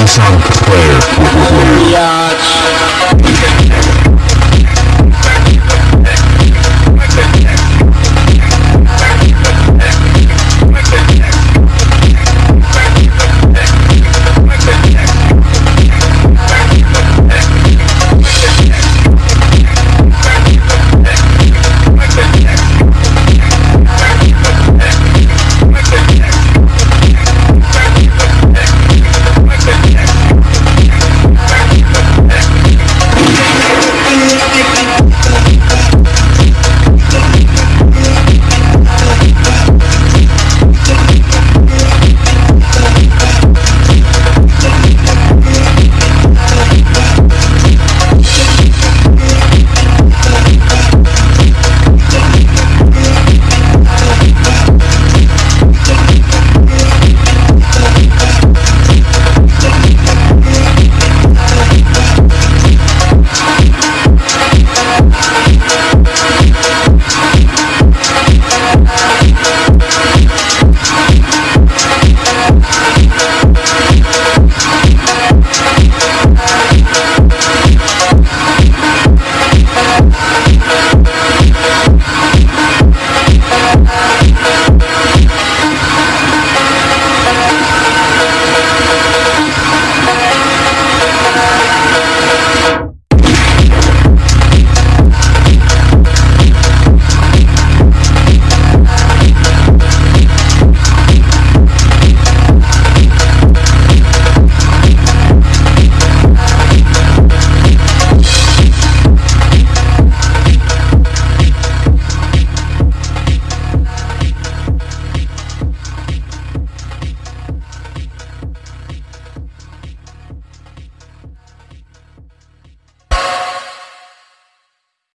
Nissan Player.